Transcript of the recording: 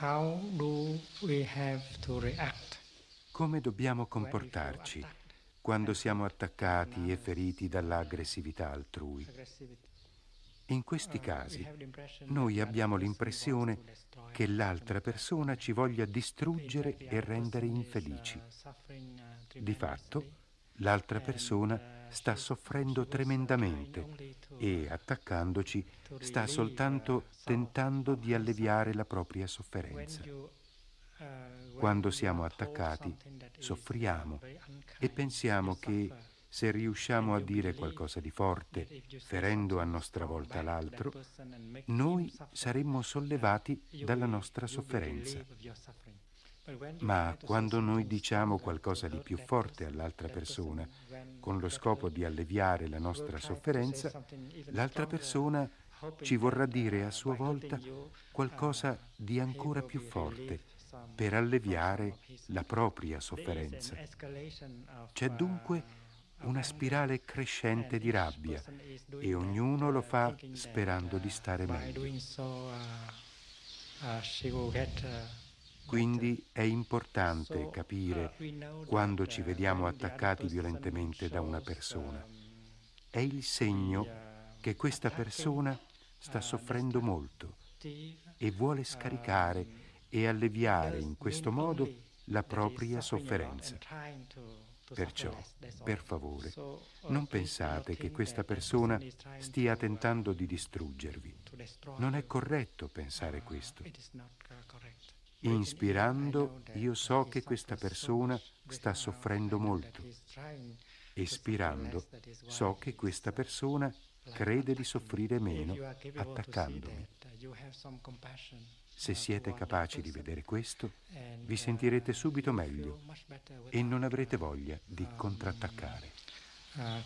how do we have to react? Come dobbiamo comportarci quando siamo attaccati e feriti dall'aggressività altrui? In questi casi noi abbiamo l'impressione che l'altra persona ci voglia distruggere e rendere infelici. Di fatto, l'altra persona sta soffrendo tremendamente e, attaccandoci, sta soltanto tentando di alleviare la propria sofferenza. Quando siamo attaccati, soffriamo e pensiamo che se riusciamo a dire qualcosa di forte, ferendo a nostra volta l'altro, noi saremmo sollevati dalla nostra sofferenza. Ma quando noi diciamo qualcosa di più forte all'altra persona, con lo scopo di alleviare la nostra sofferenza, l'altra persona ci vorrà dire a sua volta qualcosa di ancora più forte per alleviare la propria sofferenza. C'è dunque una spirale crescente di rabbia e ognuno lo fa sperando di stare meglio. Quindi è importante capire quando ci vediamo attaccati violentemente da una persona. È il segno che questa persona sta soffrendo molto e vuole scaricare e alleviare in questo modo la propria sofferenza. Perciò, per favore, non pensate che questa persona stia tentando di distruggervi. Non è corretto pensare questo. Inspirando, io so che questa persona sta soffrendo molto. Espirando, so che questa persona crede di soffrire meno attaccandomi. Se siete capaci di vedere questo, vi sentirete subito meglio e non avrete voglia di contrattaccare. Uh.